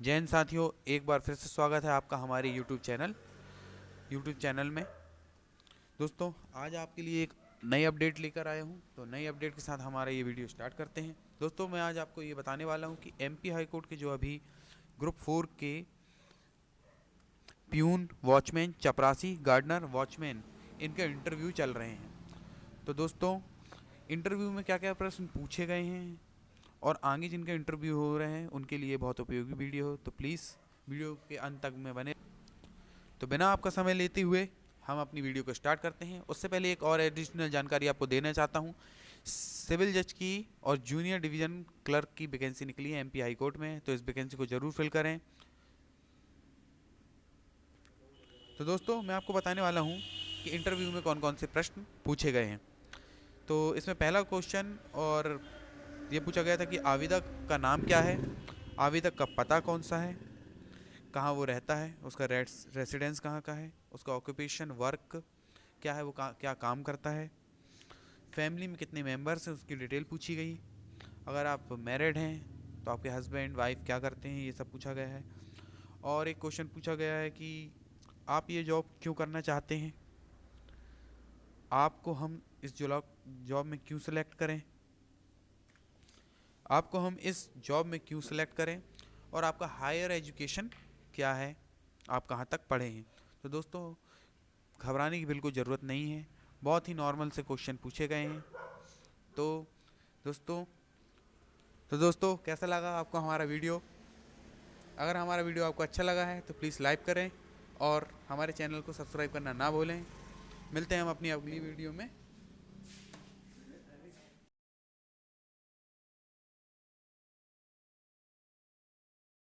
हिंद साथियों, एक बार फिर से स्वागत है आपका हमारे यूट्यूब चैनल यूट्यूब चैनल में। दोस्तों, आज आपके लिए एक नई अपडेट लेकर आया हूँ। तो नई अपडेट के साथ हमारा ये वीडियो स्टार्ट करते हैं। दोस्तों, मैं आज आपको ये बताने वाला हूँ कि एमपी हाई कोर्ट के जो अभी ग्रुप फोर के प्यून वॉचमैन चपरासी गार्डनर वॉचमैन इनके इंटरव्यू चल रहे हैं। तो दोस्तों इंटरव्यू में क्या क्या प्रश्न पूछे गए हैं? और आगे जिनके इंटरव्यू हो रहे हैं, उनके लिए बहुत उपयोगी वीडियो हो। तो प्लीज़ वीडियो के अंत तक में बने। तो बिना आपका समय लेते हुए, हम अपनी वीडियो को स्टार्ट करते हैं। उससे पहले एक और एडिशनल जानकारी आपको देना चाहता हूँ। सिविल जज की और जूनियर डिवीज़न क्लर्क की वैकेंसी निकली है एमपी हाई कोर्ट में तो इस वैकेंसी को ज़रूर फिल करें। तो दोस्तों, मैं आपको बताने वाला हूँ कि इंटरव्यू में कौन कौन से प्रश्न पूछे गए हैं। तो इसमें पहला क्वेश्चन और ये पूछा गया था कि आविदा का नाम क्या है? आविदा का पता कौन सा है? कहाँ वो रहता है? उसका रेसिडेंस कहाँ का है? उसका ऑक्यूपेशन वर्क क्या है? वो का, क्या काम करता है? फैमिली में कितने मेंबर्स हैं? उसकी डिटेल पूछी गई। अगर आप मैरिड हैं तो आपके हस्बैंड वाइफ क्या करते हैं? ये सब पूछा गया है। और एक क्वेश्चन पूछा गया है कि आप ये जॉब क्यों करना चाहते हैं? आपको हम इस जॉब में क्यों सेलेक्ट करें? आपको हम इस जॉब में क्यों सेलेक्ट करें? और आपका हायर एजुकेशन क्या है? आप कहाँ तक पढ़े हैं? तो दोस्तों, घबराने की बिल्कुल ज़रूरत नहीं है। बहुत ही नॉर्मल से क्वेश्चन पूछे गए हैं। तो दोस्तों तो दोस्तों, कैसा लगा आपको हमारा वीडियो अगर हमारा वीडियो आपको अच्छा लगा है तो प्लीज़ लाइक करें और हमारे चैनल को सब्सक्राइब करना ना भूलें। मिलते हैं हम अपनी अगली वीडियो में।